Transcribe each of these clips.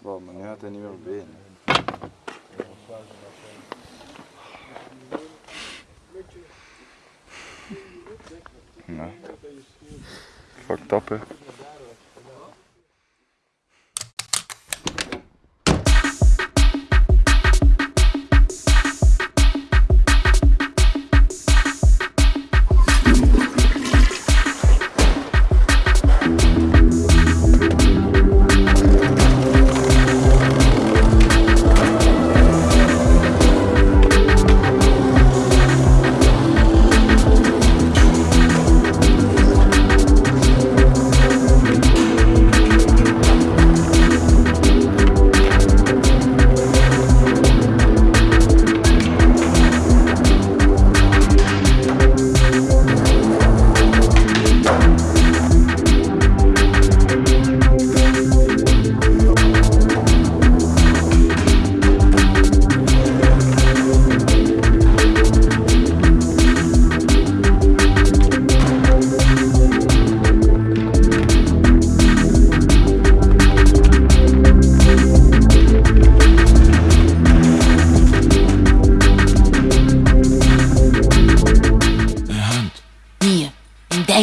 Wow, maar nu had hij niet meer benen. Fuck tap.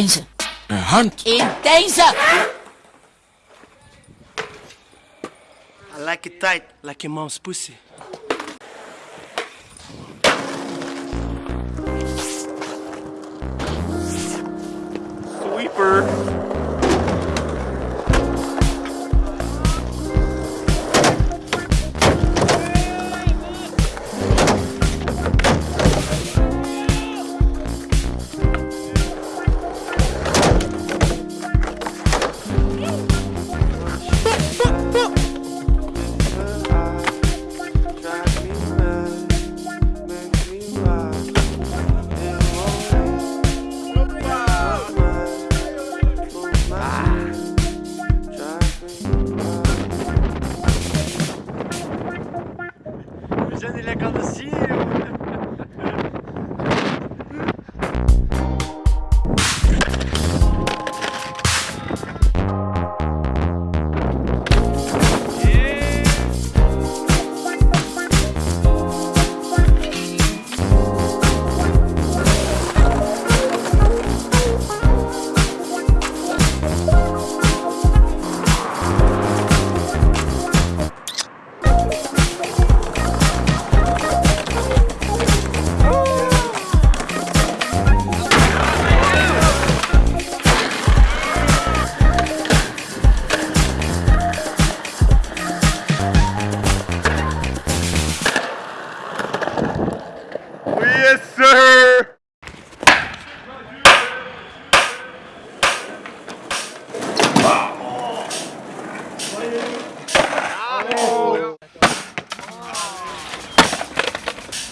Deze. Een hand. In deze! I like it tight, like your mom's pussy. Sweeper. Je ne les connaissais.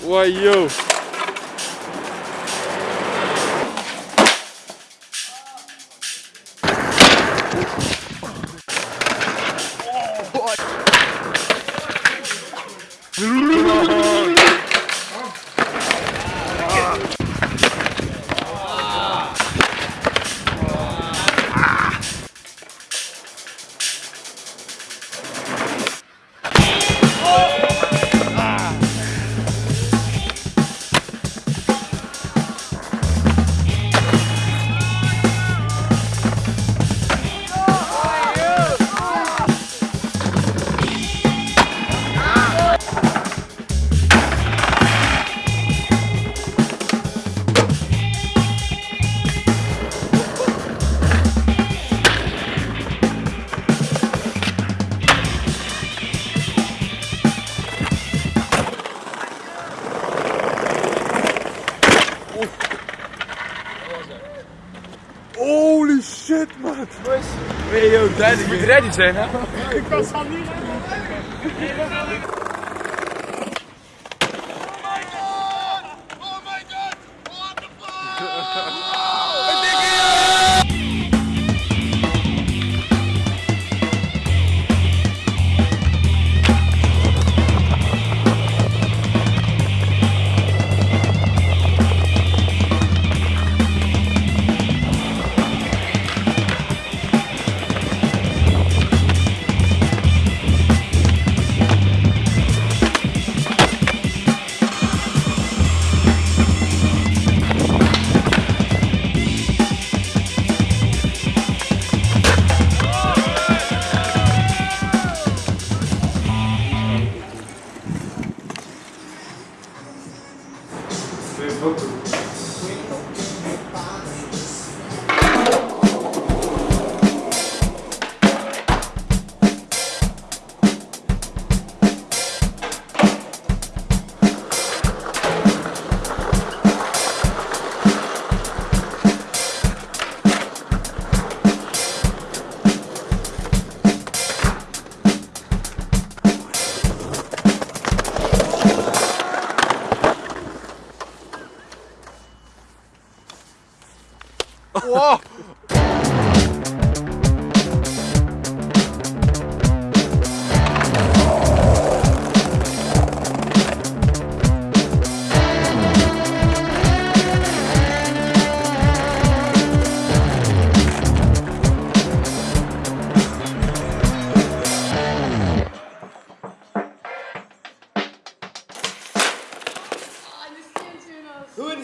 Ой, йоу! yo, duidelijk. Je moet ready zijn, hè? Ik was aan niet Oh my god! Oh my god! What the fuck? spoke to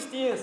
Get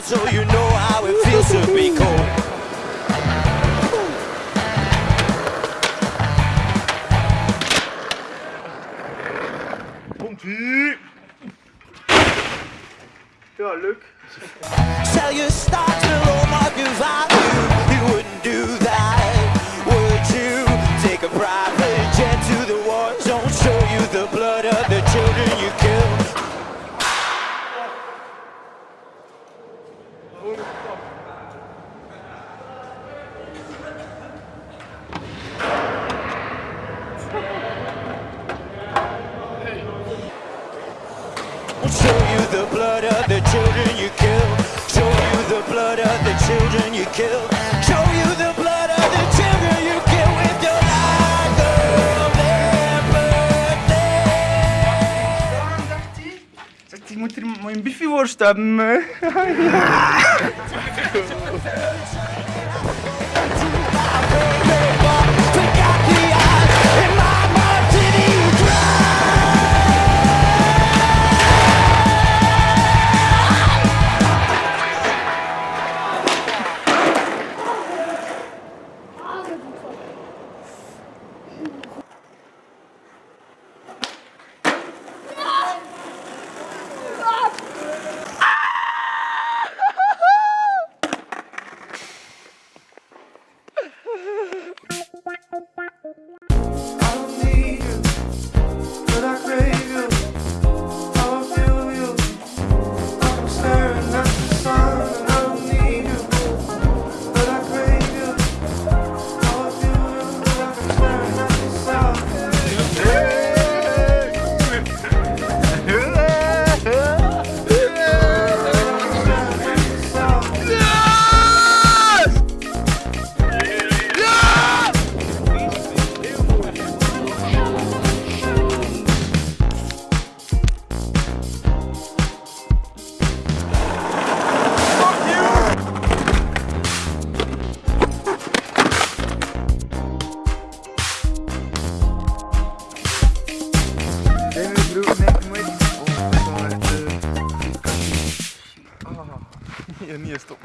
house so you know how it feels to be cold. Sell your stock to low market value. You wouldn't do Show you the blood of the children you killed. Show you the blood of the children you killed. Show you the blood of the children you killed with your life of their birthday. Zegt hij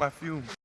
pra filme.